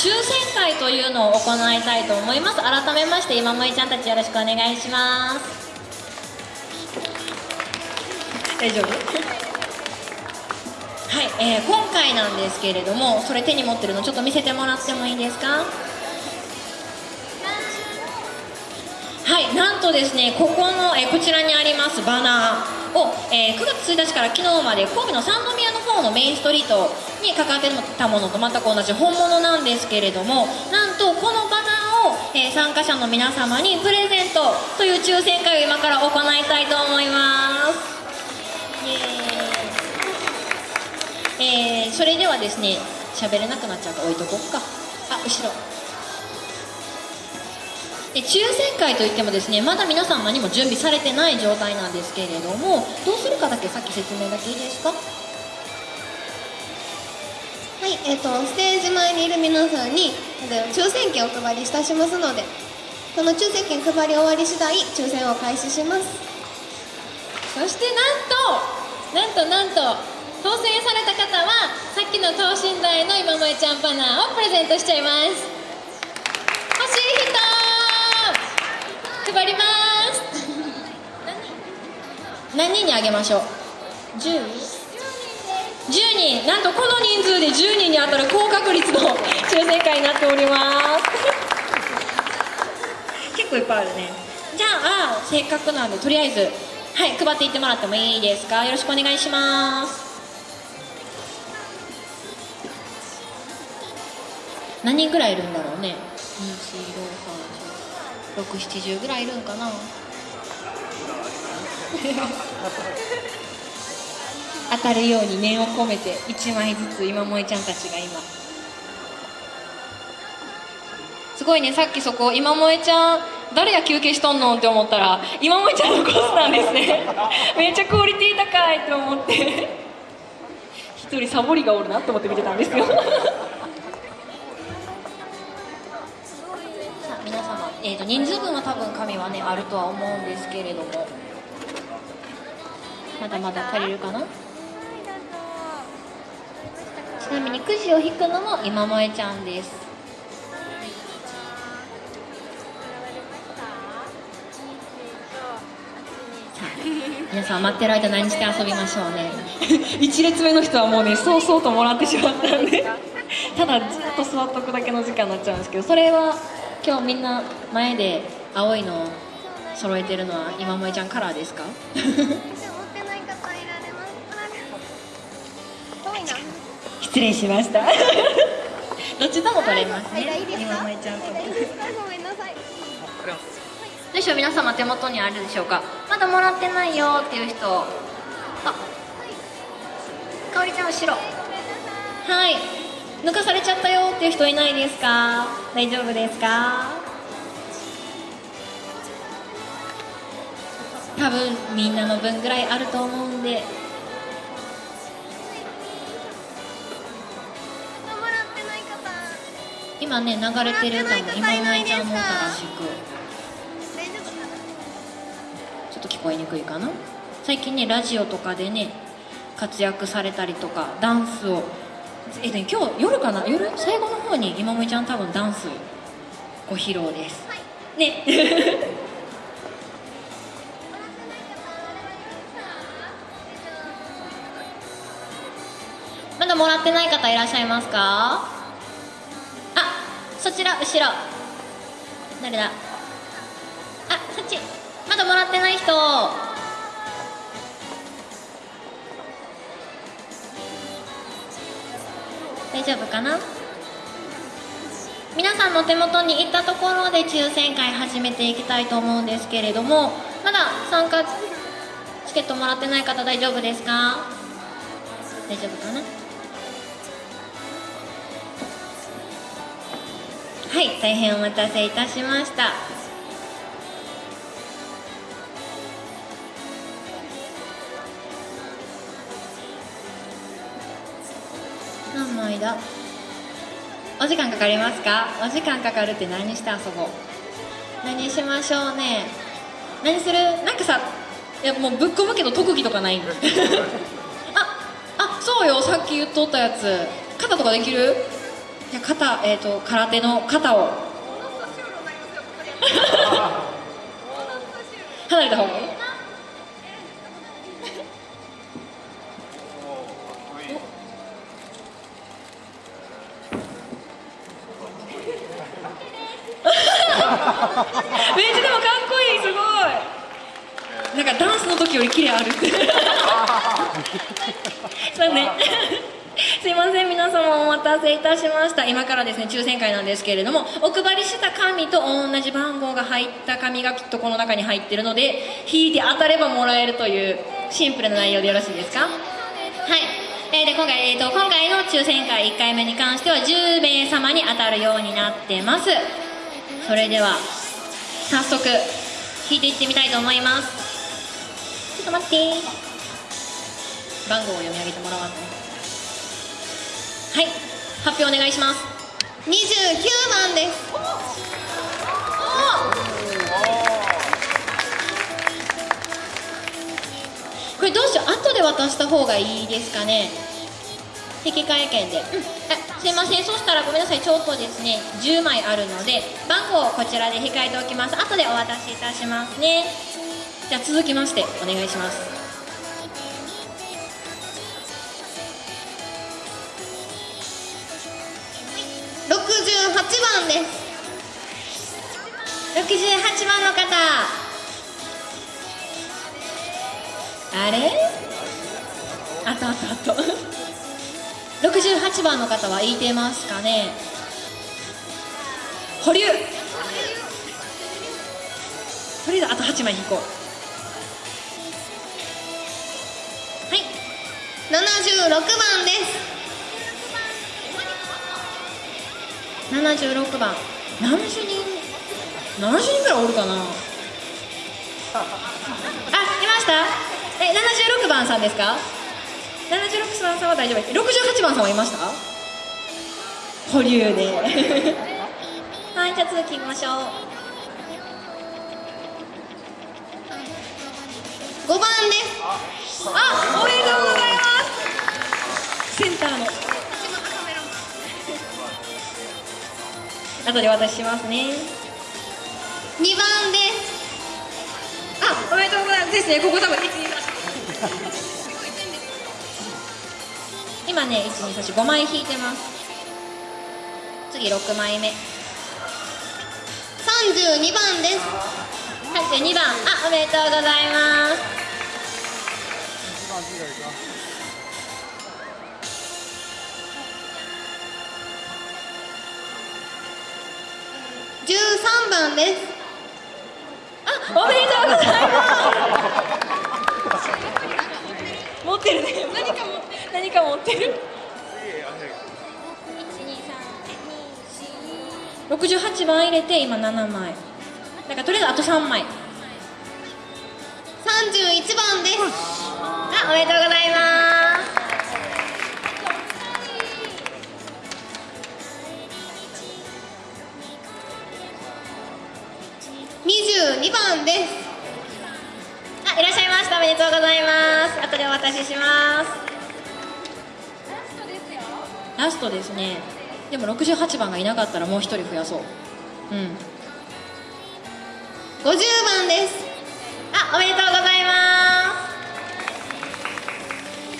抽選会というのを行いたいと思います。改めまして今萌ちゃんたちよろしくお願いします。大丈夫？はい、えー、今回なんですけれどもそれ手に持ってるのちょっと見せてもらってもいいですか？はいなんとですねここの、えー、こちらにありますバナーを、えー、9月1日から昨日まで神戸の三宮ののメインストリートにかかってたものと全く同じ本物なんですけれどもなんとこのバナーを、えー、参加者の皆様にプレゼントという抽選会を今から行いたいと思います。えー、それではですね喋れなくなっちゃうから置いとこっか。あ後ろ。で抽選会といってもですねまだ皆さん何も準備されてない状態なんですけれどもどうするかだけさっき説明だけいいですか？はい、えーと、ステージ前にいる皆さんに抽選券をお配りいたしますのでその抽選券配り終わり次第抽選を開始します。そしてなんとなんとなんと当選された方はさっきの等身大の今萌ちゃんバナーをプレゼントしちゃいます。欲しい人配ります。何？人にあげましょう？10? 10人なんとこの人数で10人に当たる高確率の抽選会になっております。結構いっぱいあるね。じゃあせっかくなんでとりあえずはい配っていってもらってもいいですか？よろしくお願いします。何人ぐらいいるんだろうね？670ぐらいいるんかな当たるように念を込めて1枚ずつ今萌ちゃんたちが今。すごいねさっきそこ今萌ちゃん誰や休憩しとんのって思ったら今萌ちゃんのコースなんですね。めっちゃクオリティ高いって思って。一人サボりがおるなって思って見てたんですよ。えーと、人数分は多分紙はねあるとは思うんですけれども。まだまだ足りるかな？ちなみにくじを引くのも今萌ちゃんです。皆さん待ってる間何して遊びましょうね。1列目の人はもうねそうそうともらってしまったんで。ただずっと座っとくだけの時間になっちゃうんですけどそれは今日みんな前で青いのを揃えてるのは今萌ちゃんカラーですか？失礼しました。どっちとも取れますね。今萌ちゃんとどうでしょう皆様手元にあるでしょうか？まだもらってないよっていう人。あかおりちゃん後ろ。はい。抜かされちゃったよっていう人いないですか？大丈夫ですか？多分みんなの分ぐらいあると思うんで今ね流れてる歌も。今井ちゃんも歌らしく。ちょっと聞こえにくいかな？最近ねラジオとかでね活躍されたりとかダンスを。えっと、今日夜かな？夜？最後の方に今もちゃん多分ダンスご披露です、はい、ね。まだもらってない方いらっしゃいますか？あそちら後ろ。誰だ？あそっち。まだもらってない人。大丈夫かな？皆さんの手元に行ったところで抽選会始めていきたいと思うんですけれどもまだ参加チケットもらってない方大丈夫ですか？大丈夫かな？はい大変お待たせいたしました。間？お時間かかりますか？お時間かかるって何して遊ぼう？何しましょうね？何する？なんかさいやもうぶっ込むけど特技とかない？ん ああそうよ。さっき言っとったやつ。肩とかできる？じゃ肩、えー、と空手の肩を。離れた方がいい？めっちゃでもかっこいいすごい。なんかダンスの時より綺麗ある。っ てそうね。すいません皆様お待たせいたしました。今からですね抽選会なんですけれどもお配りした紙と同じ番号が入った紙がきっとこの中に入ってるので引いて当たればもらえるというシンプルな内容でよろしいですか？はい、えーで今回、えー、と今回の抽選会1回目に関しては10名様に当たるようになってます。それでは早速引いていってみたいと思います。ちょっと待って番号を読み上げてもらわんとはい。発表お願いします。29番です。これどうしよう。後で渡した方がいいですかね。引換券で、うん、あすいません。そしたらごめんなさい。ちょっとですね10枚あるので番号をこちらで控えておきます。後でお渡しいたしますね。じゃあ続きましてお願いします。番です。68番の方。あれ？あとあとあと68番の方は言いてますかね？保留。とりあえずあと8枚引こう。はい。76番です。76番。70人70人ぐらいおるかな。あいました。え76番さんですか？76番さんは大丈夫。68番さんはいました？保留で。はいじゃあ続きましょう。5番です。あおめでとうございます。後で渡しますね。2番です。あおめでとうございます。ですね。ここ多分1 2 3今ね1235枚引いてます。次6枚目。32番です。はい2番。あおめでとうございます。13番です。あおめでとうございます。持ってるね。何かも何か持ってる。68番入れて今7枚。だからとりあえずあと3枚。31番です。あおめでとうございます22番です。あいらっしゃいました。おめでとうございます。後でお渡しします。ラストですね。でも68番がいなかったらもう1人増やそう。うん。50番です。あおめでとうございま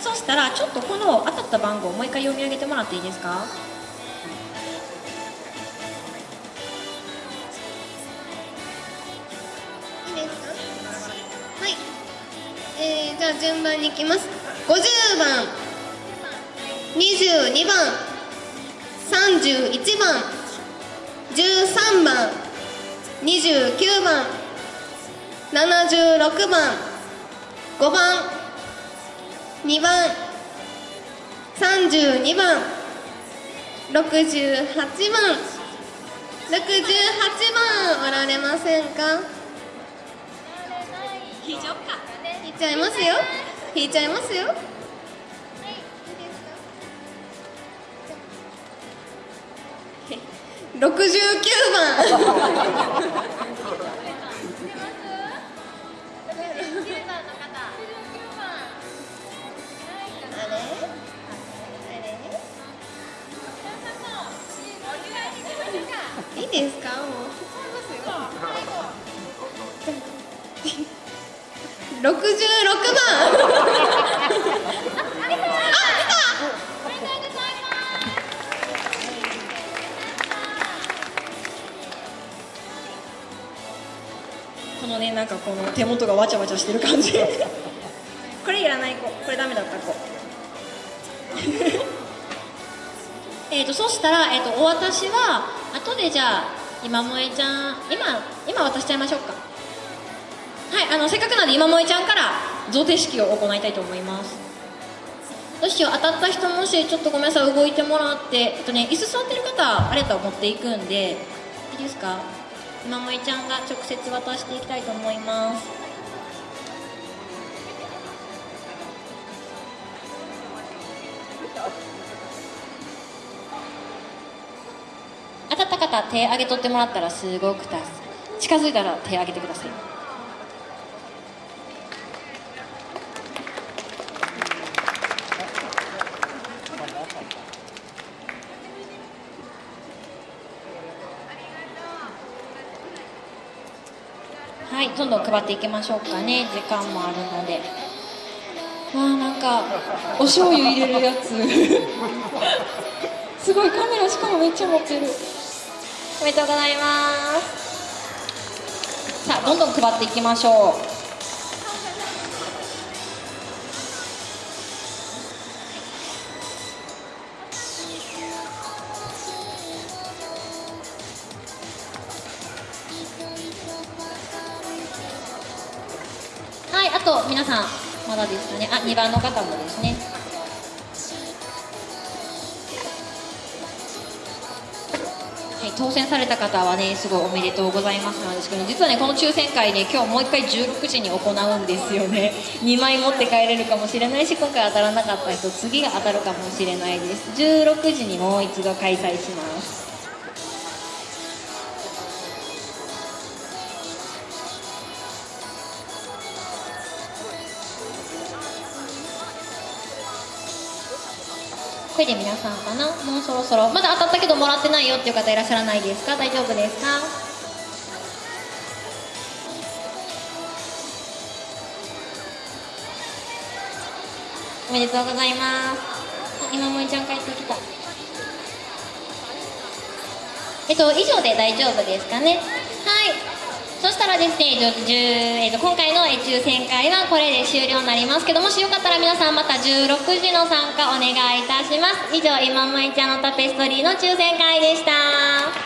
す。そしたらちょっとこの当たった番号もう一回読み上げてもらっていいですか？じゃあ順番に行きます。50番22番31番13番29番76番5番2番32番68番68番おられませんか？非常か。いちゃいますよ。引いちゃいますよ。69番。六十六番。このねなんかこの手元がわちゃわちゃしてる感じ。これいらない子。これダメだった子。えっとそしたら、えー、とお渡しは後でじゃあ今萌えちゃん今今渡しちゃいましょうか。はいあのせっかくなんで今萌えちゃんから贈呈式を行いたいと思います。どうしよう当たった人もしちょっとごめんなさい動いてもらってえっとね椅子座ってる方あれと持っていくんでいいですか？今萌ちゃんが直接渡していきたいと思います。当たった方手挙げとってもらったらすごく助近づいたら手挙げてください。どん配っていきましょうかね。時間もあるので。わあなんかお醤油入れるやつ。すごいカメラしかもめっちゃ持ってる。おめでとうございます。さあどんどん配っていきましょうあと皆さんまだですかね。あ2番の方もですね。はい、当選された方はねすごいおめでとうございますなんですけど実はねこの抽選会ね今日もう一回16時に行うんですよね。2枚持って帰れるかもしれないし今回当たらなかった人次が当たるかもしれないです。16時にもう一度開催します。で皆さんかな？もうそろそろ。まだ当たったけどもらってないよっていう方いらっしゃらないですか？大丈夫ですか？おめでとうございます。今萌ちゃん帰ってきた。えっと以上で大丈夫ですかね？そしたらですね、えーと今回の抽選会はこれで終了になりますけどもしよかったら皆さんまた16時の参加お願いいたします。以上今萌ちゃんのタペストリーの抽選会でした。